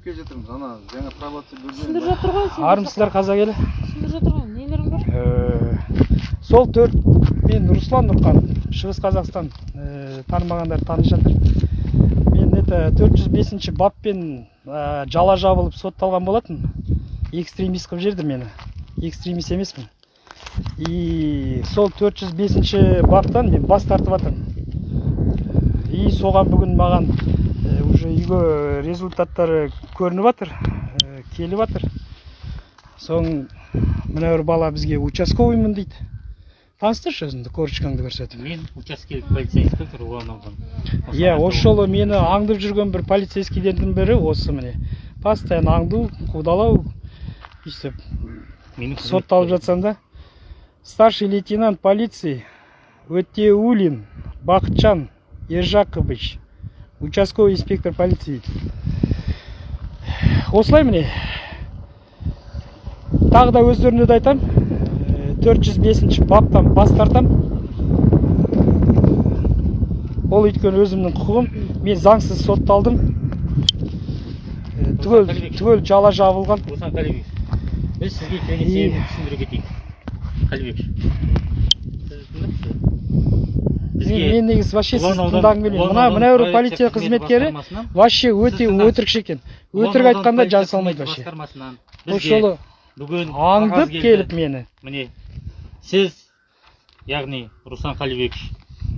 түсіндіріп келе жатырмыз ана жаңа пробация түсіндіріп жатыр ғой армысыздар қазақ елі? Түсіндіріп жатыр ғой нелерің бар? Э, сол төрт мен руслан нұрқан шығыс қазақстан э, танымағандар танып жатыр. Мен это төрт жүз бесінші баппен э, жала жабылып сотталған болатын экстремист қылып жіберді мені. Экстремист емеспін. И сол төрт жүз бесінші баптан мен бас тартып жатырмын. И соған бүгін маған уже үйге результаттары көрініп жатыр келіп жатыр соң мына бір бала бізге участковыймын дейді. Таныстыршы өзіңді корочкаңды көрсетіп. Мен учаскелік ұлан ауданы иә осы жолы мені аңдып жүрген бір полицейскийлердің бірі осы міне. Постоянно аңду қудалау өйстіп сотталып жатсам да. Старший лейтенант полиции өтеулин бақытжан ержақович участковый инспектор полиции. Осылай міне. Тағы да өздеріне де айтам. Төрт жүз бесінші баптан бас тартам. Ол өйткені өзімнің құқығым. Мен заңсыз сотталдым. Э, түгел түгел жала жабылған. Біз сізге себебін түсіндіре кетейік. Тыңдаңызшы мен, мен негізі вообще сізді тыңдағым келмейді. Мына аудан мына бір полиция қызметкері вообще өте өтірікші екен өтірік айтқанда полиция салмайды вообще. бізге жолы бүгін аңдып келіп мені. Міне сіз яғни руслан қалибекович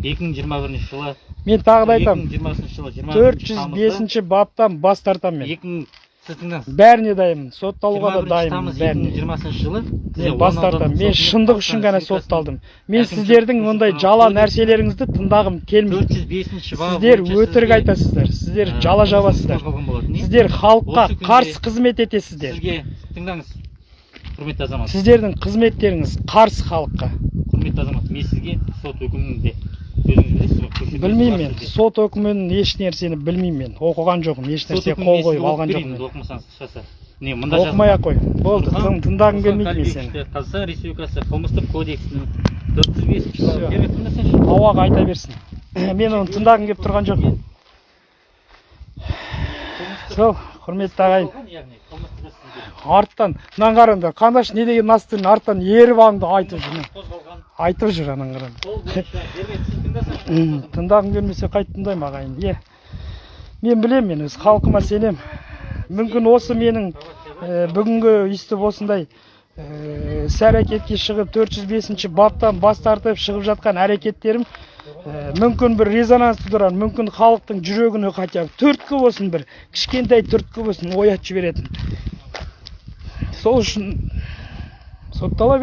2021 жылы мен тағы да айтамын 2020 жылы 20 төрт жүз бесінші баптан бас тартамын мен. 2000 сіз тыңдаңыз бәріне дайынмын сотталуға да 21 дайынмын бәріне. 2020 жылы мен бас тартамын мен шындық үшін ғана сотталдым. мен сіздердің ондай жала нәрселеріңізді тыңдағым келмейді. 405 бабы сіздер өтірік айтасыздар. Сіздер ә, жала жабасыздар сіздер халыққа қарсы қызмет етесіздер. сізге тыңдаңыз. Құрметті азамат. Сіздердің қызметтеріңіз қарсы халыққа. Құрметті азамат мен сізге сот үкімінде өзіңіз білесіз ғой көшірме білмеймін мен. сот үкімін еш нәрсені білмеймін мен. Оқыған жоқпын еш үкімін қол қойып алған жоқпын оқымасаңыз міне мында оқымай ақ қой болды тың- тыңдағым келмейді мен сені. қазақстан республикасы қылмыстық кодексінің төрт жүз бесінші ауаға айта берсін. Мен оны тыңдағым келіп тұрған жоқ сол құрметті ағайын. Арттан мынаны қараңдар қандаш не деген настырын арттан еріп аңды айтып жүр айтып жүр ананы қараңдар М, тыңдағым келмесе қайтып тыңдаймын ағайын. Иә мен білемін мен өз халқыма сенемін. Мүмкін осы менің ә, бүгінгі өйстіп осындай ә, іс әрекетке шығып 405 баптан бас тартып шығып жатқан әрекеттерім ә, мүмкін бір резонанс тудырар мүмкін халықтың жүрегіне хотя бы түрткі болсын бір кішкентай түрткі болсын оятып жіберетін. Сол үшін соттала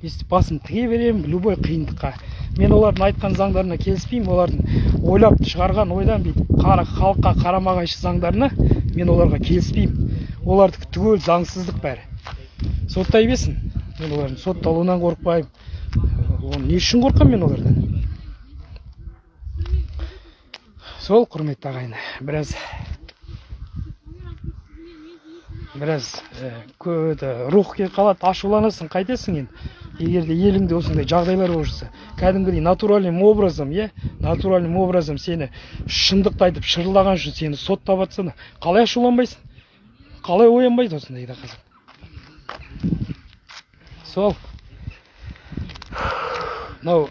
өйстіп басым тіге беремін любой қиындыққа. Мен олардың айтқан заңдарына келіспеймін олардың ойлап шығарған ойдан бүйтіп қара халыққа қарама қайшы заңдарына мен оларға келіспеймін. Олардікі түгел заңсыздық бәрі. Соттай берсін мен олардың сотталуынан қорықпаймын. Оны не үшін қорқамын мен олардан? Сол құрметті ағайын біраз біраз кө- это, рух келіп қалады ашуланасың қайтесің енді. Егер де еліңде осындай жағдайлар болып жатса кәдімгідей натуральным образом иә натуральным образом сені шындықты айтып шырылдаған үшін сені соттап жатса қалай ашуланбайсың? Қалай оянбайды осындайда қазір сол. Мынау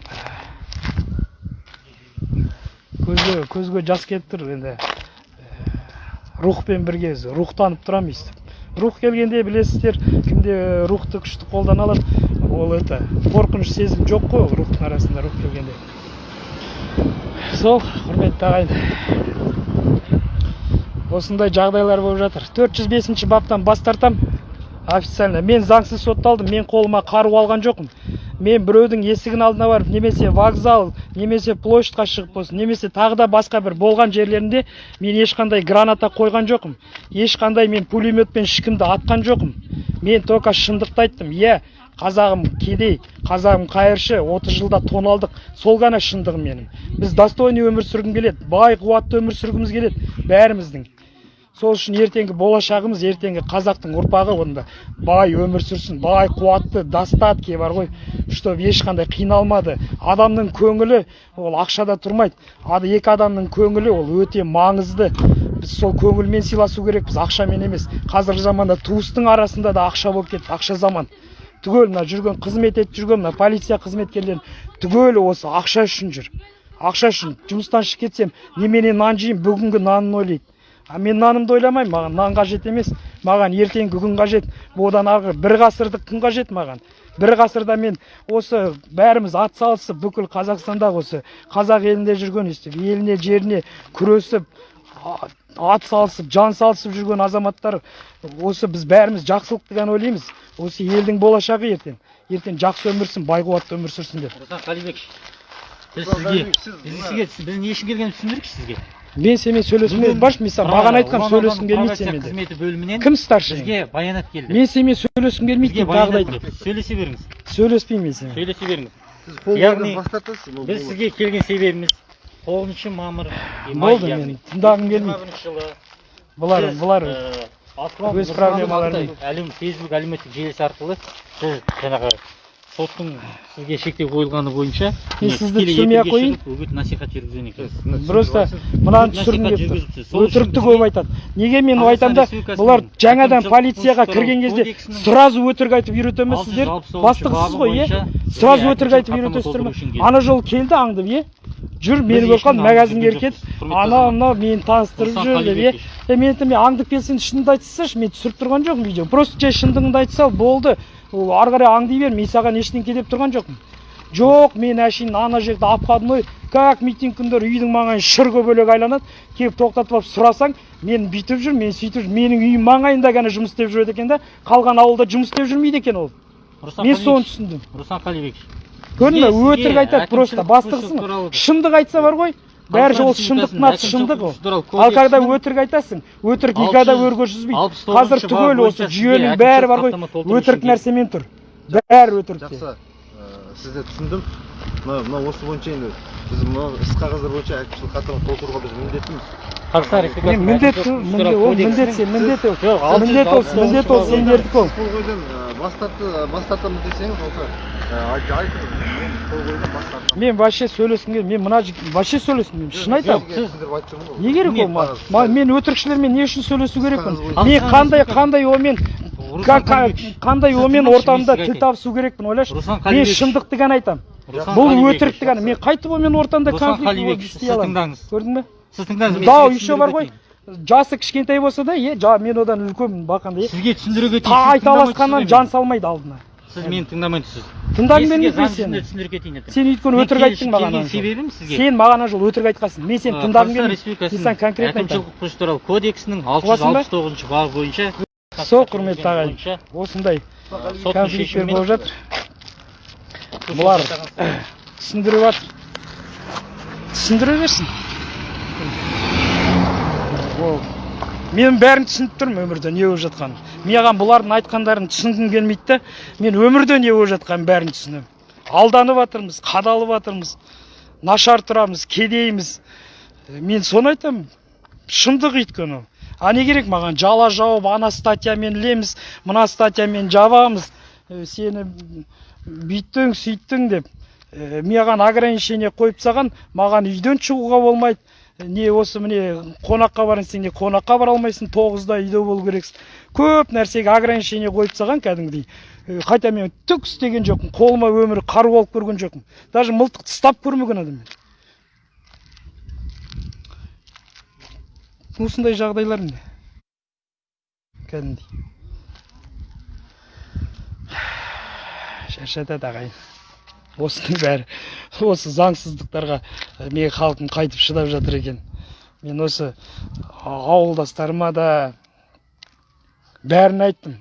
көзге көзге жас келіп тұр енді рухпен бірге рухтанып тұрамын өйстіп рух келгенде білесіздер кімде рухты күшті қолдана алады ол это қорқыныш сезім жоқ қой рухтың арасында рух келгенде. Сол құрметті ағайын. Осындай жағдайлар болып жатыр. 405 баптан бас тартам. Официально. Мен заңсыз сотталдым мен қолыма қару алған жоқпын. Мен біреудің есігінің алдына барып немесе вокзал немесе площадьқа шығып болсын немесе тағы да басқа бір болған жерлерінде мен ешқандай граната қойған жоқпын. Ешқандай мен пулеметпен ешкімді атқан жоқпын. Мен только шындықты айттым. Иә қазағым кедей қазағым қайыршы 30 жылда тоналдық сол ғана шындығым менің. Біз достойный өмір сүргім келеді бай қуатты өмір сүргіміз келеді бәріміздің. Сол үшін ертеңгі болашағымыз ертеңгі қазақтың ұрпағы онда. Бай өмір сүрсін бай қуатты достатки бар ғой. Чтобы ешқандай қиналмады. Адамның көңілі ол ақшада тұрмайды. Екі адамның көңілі ол өте маңызды. Біз сол көңілмен сыйласу керекпіз ақшамен емес. Қазіргі заманда туыстың арасында да ақша болып кетті ақша заман. Түгел мына жүрген қызмет етіп жүрген мына полиция қызметкерлері түгел осы ақша үшін жүр. Ақша үшін жұмыстан шығып кетсем немене нан жеймін бүгінгі нанын ойлайды. А мен нанымды ойламаймын маған нан қажет емес маған ертеңгі күн қажет одан арғы бір ғасырлық күн қажет маған бір ғасырда мен осы бәріміз ат салысып бүкіл қазақстанда осы қазақ елінде жүрген өстіп еліне жеріне күресіп ат салысып жан салысып жүрген азаматтар осы біз бәріміз жақсылықты ғана ойлаймыз осы елдің болашағы ертең ертең жақсы өмір сүрсін бай қуатты өмір сүрсін деп қалибекович біз сізге Қалибек, сіз біз сізге біз не үшін келгенімізді түсіндірейікші сізге мен сенімен сөйлескім келмейді баш мен саған маған айтқам сөйлескім келмейді сенімен деп. қызметі бөлімінен кім старший бізге баянат келді мен сенімен сөйлескім келмейді деп тағы да келді сөйлесе беріңіз сөйлеспеймін мен сенімен сөйлесе беріңіз Яғни біз сізге келген себебіміз тоғызыншы мамыр болды мен тыңдағым 2021 келмейді жылы бұлар бұлар өз проблемаларын- әлем фейсбук әлеуметтік желісі арқылы сіз жаңағы соттың сізге шектеу қойылғаны бойынша Мен сізді түсірмей ақ қояйын. үгіт насихат жүргізген екенсіз. Просто мынаны үшін өтірікті көп айтады неге мен айтамын да бұлар жаңадан полицияға кірген кезде сразу өтірік айтып үйретемezсіздер 666 бастықсыз ғой иә сразу өтірік айтып үйретесіздер ма келді. ана жолы келді аңдып иә жүр мені көріп қалды магазинге кетіп жүрген жоқпыз, құрметті ана азамат. мынау мені таныстырып жүр деп иә е мен айтамын мен аңдып келсең шынымды айта салшы мен түсіріп тұрған жоқпын видео. Просто жай шындығыңды айта сал болды. Ол ары қарай аңдай бер мен саған ештеңке деп тұрған жоқпын. Жоқ мен әшейін ана жерде обходной как митинг күндері үйдің маңайы шырғы бөлек айланады. Келіп тоқтатып алып сұрасаң мен бүйтіп жүр мен сөйтіп жүр. Менің үйім маңайында ғана жұмыс істеп жүреді екен да. Қалған ауылда жұмыс істеп жүрмейді екен ол. Мен соны түсіндім. Руслан Қалибекович көрдің сізге өтірік айтады просто. Туралы- шындық айтса бар ғой. Бәрі Қазақстан ол шындық әкімшілік шындық ол ал когда өтірік айтасың өтірік никогда өрге жүзбейді 69 қазір түгел осы жүйенің бәрі бар ғой өтірік нәрсемен тұр бәрі өтірікте жақсы ә, сізді түсіндім мына мына осы бойынша енді біз мына іс қағаздар бойынша әкімшілік хаттама толтыруға біз міндеттіміз Қазақстан міндет ол міндет міндет ол міндет ол міндет ол сендердікі ол қол қойдан ә, бас тартамыз десеңіз осы ә, айт- айтыңыз мен қол қойдан бас тартамын мен вообще сөйлескім келмейді мен мына жігіт вообще сөйлескім келмейді шын айтамын. Не керек ол ма- қағаз? ма- мен өтірікшілермен не үшін сөйлесу керекпін? мен қандай қандай Қалибекович, қандай онымен ортамда тіл табысу керекпін ойлашы? Мен шындықты ғана айтамын. Бұл өтірікті ғана мен қайтып онымен ортамда конфликт істей аламын. көрдің бе? Сіз тыңдаңыз мен да сізге еще бар ғой. жасы кішкентай болса да е мен одан үлкенмін бақанда өтейін. е сізге түсіндіруге та айталасқаннан жан салмайды алдына. Сіз мені тыңдамай тұрсыз тыңдағым Мен келмейді сізге мен заң жүзінде сені түсіндіріп кетейін сен өйткені өтірік айттың маған келген себебім сізге сен маған ана жолы өтірік айтқансың мен сені тыңдағым келмейді мен саған конкретно әкімшілік құқық туралы кодексінің Ұғасың ба? 669 бабы бойынша сол құрметті ағайын осындай шешімімен болып жатыр бұлар түсіндіріп жатыр түсіндіре берсін ол мен бәрін түсініп тұрмын өмірде не болып жатқанын маған бұлардың айтқандарын түсінгім келмейді да мен өмірде не болып жатқанын бәрін түсінемін. Алданып жатырмыз қадалып жатырмыз нашар тұрамыз кедейміз. Мен соны айтамын. Шындық өйткені. А не керек маған? Жала жауып ана статьямен ілеміз мына статьямен жабамыз. Сені бүйттің сөйттің деп. Э, маған ограничение қойып тастаған маған үйден шығуға болмайды. Не осы міне қонаққа барайын десең не қонаққа бара алмайсың тоғызда үйде болу керексің. Көп нәрсеге ограничение қойып тастаған кәдімгідей. Хотя мен түк істеген жоқпын қолыма өмірі қару алып көрген жоқпын. Даже мылтық ұстап көрмеген адаммын осындай жағдайлар міне кәдімгідей. Шаршатады ағайын. Осының бәрі. Осы заңсыздықтарға ә, менің халқым қайтып шыдап жатыр екен. Мен осы ауылдастарыма да бәрін айттым.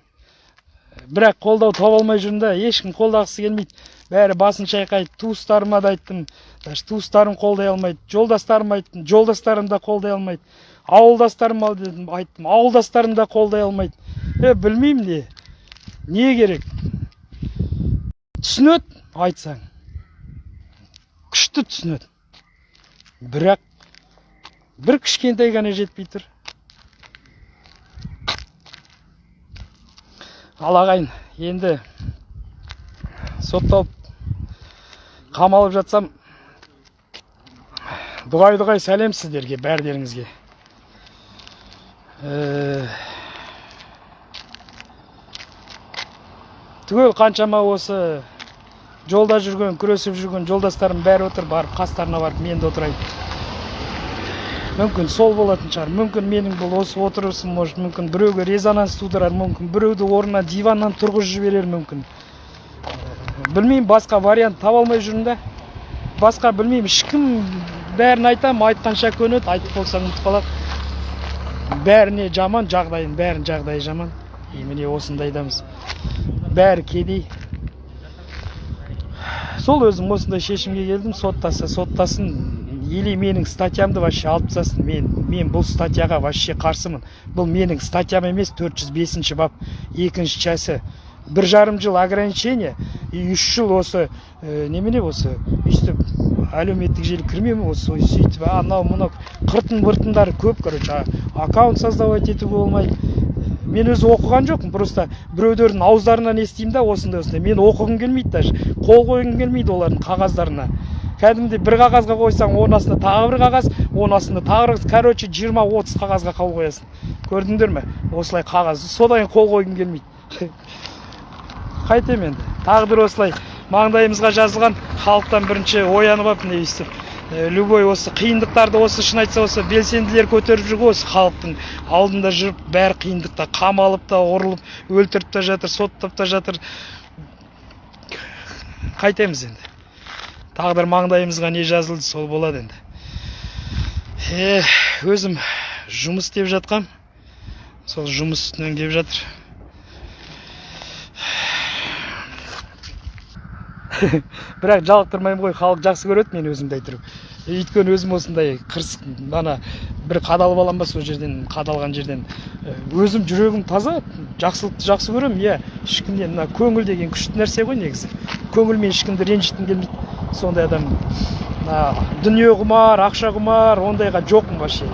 Бірақ қолдау таба алмай жүрмін да ешкім қолдағысы келмейді. Бәрі басын шайқайды туыстарыма да айттым. Даже туыстарым қолдай алмайды жолдастарыма айттым жолдастарым да қолдай алмайды. Ауылдастарыма дедім айттым ауылдастарым да қолдай алмайды. Е білмеймін не не керек. Түсінеді. Айтсаң күшті түсінеді. Бірақ бір кішкентай ғана жетпей тұр. Ал ағайын енді сотталып қамалып жатсам дұғай дұғай сәлем сіздерге бәрдеріңізге. Э, түгел қаншама осы жолда жүрген күресіп жүрген жолдастарым бәрі отыр барып қастарына барып мен де отырайын. Мүмкін сол болатын шығар мүмкін менің бұл осы отырысым может мүмкін біреуге резонанс тудырар мүмкін біреуді орнына диваннан тұрғызып жіберер мүмкін. Білмеймін басқа вариант таба алмай жүрмін да басқа білмеймін ешкім бәрін айтамын айтқанша көнеді айтып болсаң ұмытып қалады. Бәріне жаман жағдайын бәрін жағдайы жаман. И міне осындайдамыз бәрі кедей. Сол өзім осындай шешімге келдім соттаса соттасын или менің статьямды вообще алып тастасын. Мен мен бұл статьяға вообще қарсымын. Бұл менің статьям емес 405 бап екінші часті бір жарым жыл ограничение и үш жыл осы ә, немене осы өйстіп әлеуметтік желі кірмеймін осы сөйтіп анау мынау қыртын быртындары көп короче аккаунт создавать етуге болмайды. Мен өзі оқыған жоқпын просто біреулердің ауыздарынан естимін да осындай осындай. Мен оқығым келмейді даже қол қойғым келмейді олардың қағаздарына. Кәдімгідей бір қағазға қойсаң оның астына тағы бір қағаз оның астына тағы бір короче жиырма отыз қағазға қол қоясың. Көрдіңдер ме? Осылай қағаз содан қол қойғым келмейді. Қайтемін енді. Тағдыр осылай. Маңдайымызға жазылған халықтан бірінші оянып алып міне өйстіп любой осы қиындықтарды осы шын айтса осы белсенділер көтеріп жүр ғой осы халықтың алдында жүріп бәрі қиындықта қамалып та ұрылып өлтіріп та жатыр соттап та жатыр. Қайтеміз енді. Тағдыр маңдайымызға не жазылды сол болады енді. Е өзім жұмыс істеп жатқам. Сол жұмыс үстінен келіп жатыр. бірақ жалықтырмаймын ғой халық жақсы көреді мен өзімді айтырып. Өйткені өзім осындай қырс ана бір қадалып аламын ба сол жерден қадалған жерден. Э, өзім жүрегім таза жақсылықты жақсы көремін иә. Ешкімнен мына көңіл деген күшті нәрсе ғой негізі. Көңілмен ешкімді ренжіткім келмейді. Сондай адам мына дүние құмар ақша құмар ондайға жоқпын вообще.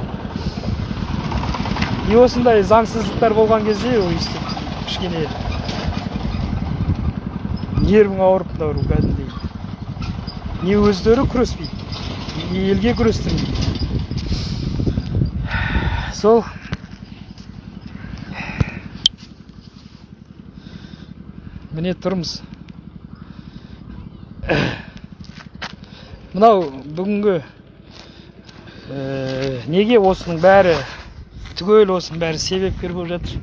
И осындай заңсыздықтар болған кезде өйстіп кішкене нервің ауырып мынау кәдімгідей. Не өздері күреспейді елге күрестірмейді. Сол. Міне тұрмыз. Мынау бүгінгі ә, неге осының бәрі түгел осының бәрі себепкер болып жатыр?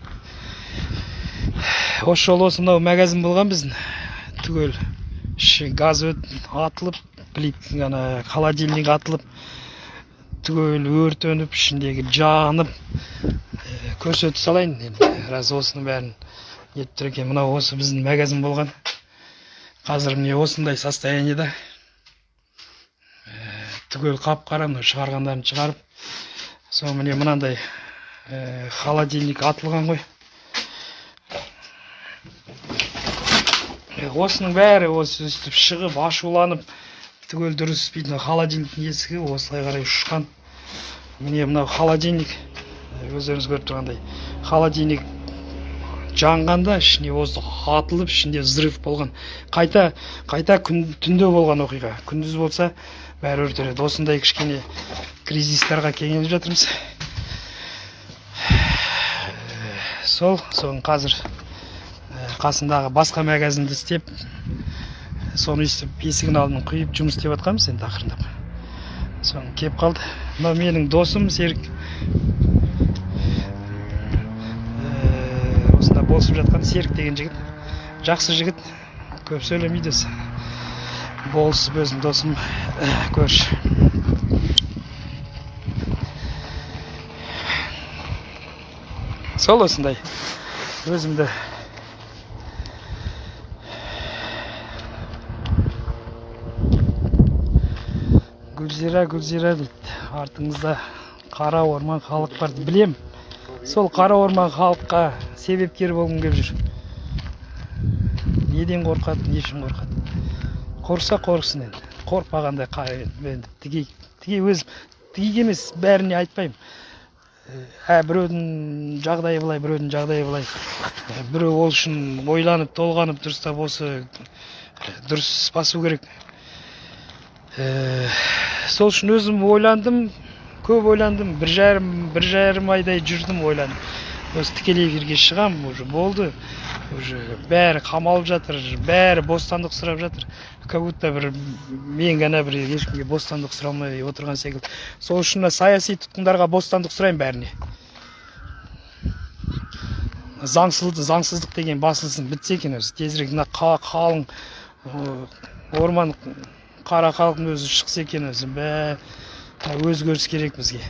Осы жолы осы мынау магазин болған біздің. Түгел. Іші газ атылып плит ана холодильник атылып түгел өртеніп ішіндегі жанып ә, көрсете салайын енді. Раз осының бәрін нетіп тұр екен. Мынау осы біздің магазин болған. Қазір міне осындай состояниеда Ә, түгел қап қара мына шығарғандарын шығарып сол міне мынандай ә, холодильник атылған ғой. Осының бәрі осы өстіп шығып ашуланып түгел дұрыс істейтін холодильниктің есігі осылай қарай ұшқан? Міне мынау холодильник өздеріңіз көріп тұрғандай. Холодильник жанғанда ішіне воздух атылып ішінде взрыв болған. Қайта қайта күн, түнде болған оқиға. Күндіз болса бәрі өртенеді. Осындай кішкене кризистарға кеңеліп жатырмыз. Сол соны қазір қасындағы басқа магазинді істеп соны өйстіп есігінің алдын құйып жұмыс істеп жатқанбыз енді ақырындап. Соны келіп қалды. Мынау менің досым серік. Ә, осында босып жатқан серік деген жігіт. Жақсы жігіт. Көп сөйлемейді өзі болысып өзім досым ә, көрші. Сол осындай. Өзімді гүлзира гүлзира дейді. Артыңызда қара орман халық бар білем. Сол қара орман халыққа себепкер болғым келіп жүр. Неден қорқады не үшін қорқады? Қорықса қорықсын енді. Қорықпағандай қа- енді тіге тіге өз тіге емес бәріне айтпаймын. Ә біреудің жағдайы былай біреудің жағдайы былай. Ә, біреу ол үшін ойланып толғанып дұрыстап осы дұрыс басу керек. Ә, сол үшін өзім ойландым көп ойландым. Бір жарым бір жарым айдай жүрдім ойландым. Осы тікелей эфирге шығам уже болды. Уже бәрі қамалып жатыр бәрі бостандық сұрап жатыр. Как будто бір мен ғана бір ешкімге бостандық сұрамай отырған секілді. Сол үшін мына саяси тұтқындарға бостандық сұраймын бәріне. Заңсыз заңсыздық деген басылсын бітсе екен өзі. Тезірек мына қа- қалың орман қара халықтың өзі шықса екен өзі. Бә өзгеріс керек бізге.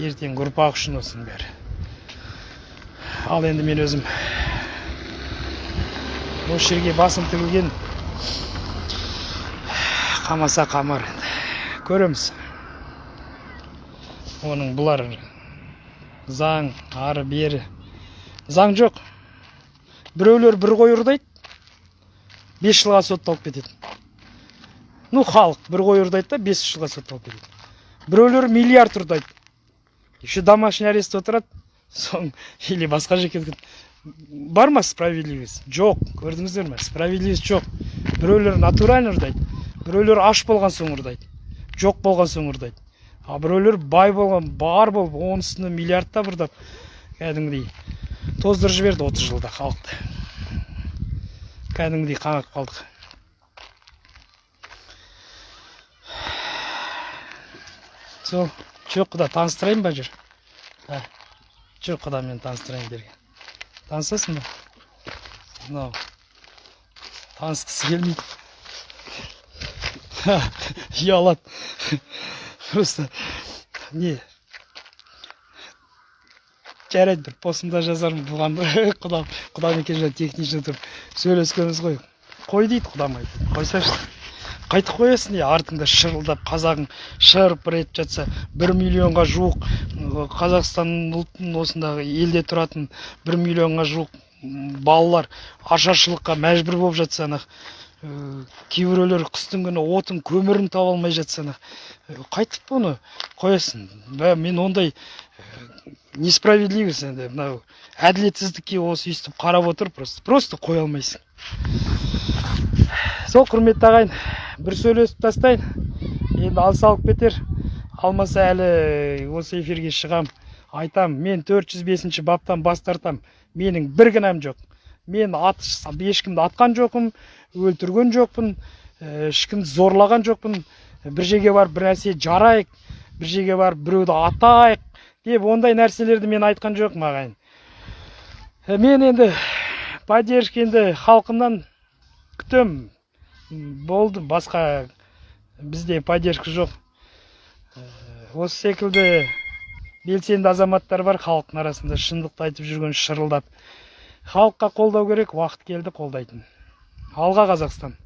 Ертеңгі ұрпақ үшін осының бәрі. Ал енді мен өзім осы жерге басым тігілген қамаса қамар енді. Көреміз. Оның бұлар заң ары бері. Заң жоқ. Біреулер бір қой ұрлайды бес жылға сотталып кетеді ну халық бір қой ұрлайды да бес жылға сотталып кетеді біреулер миллиард ұрлайды еще домашний арест отырады соң или басқа жерге бар ма справедливость? Жоқ. Көрдіңіздер ме? Справедливость жоқ. Біреулер натурально ұрлайды біреулер аш болған соң ұрлайды жоқ болған соң ұрлайды а біреулер бай болған бар болып оның үстіне миллиардтап ұрлап кәдімгідей. Тоздырып жіберді отыз жылда халықты кәдімгідей қаңғып қалдық. Сол жоқ құда таныстырайын ба жүр ә, құда мен таныстырайын берген танысасың ба мынау танысқысы келмейді ұялады просто не жарайды бір постымда жазармын бұған құдам құдам екеуміз технично тұрып сөйлескенбіз ғой қой дейді құдам айтады қойсайшы қайтіп қоясың не? Артыңда шырылдап қазағың шырпыр етіп жатса бір миллионға жуық қазақстан ұлтын осындағы елде тұратын бір миллионға жуық балалар ашаршылыққа мәжбүр болып жатса ана кейбіреулер қыстың күні отын көмірін таба алмай жатса ана ы, қайтіп бұны қоясың. Мен ондай несправедливость енді мынау әділетсіздікке осы өйстіп қарап отыр просто просто қоя алмайсың. Сол құрметті ағайын бір сөйлесіп тастайын. Енді алыс алып кетер. Алмаса әлі осы эфирге шығам. Айтам мен 405 баптан бас тартам. Менің бір кінәм жоқ. Мен ат ешкімді атқан жоқпын өлтірген жоқпын ешкімді зорлаған жоқпын. Бір жерге барып бір нәрсе жарайық бір жерге барып біреуді атайық деп ондай нәрселерді мен айтқан жоқпын ағайын. Мен енді поддержка енді халқымнан күтем болды. Басқа бізде поддержка жоқ. Ә, осы секілді белсенді азаматтар бар халықтың арасында шындықты айтып жүрген шырылдап. Халыққа қолдау керек уақыт келді қолдайтын. Алға қазақстан.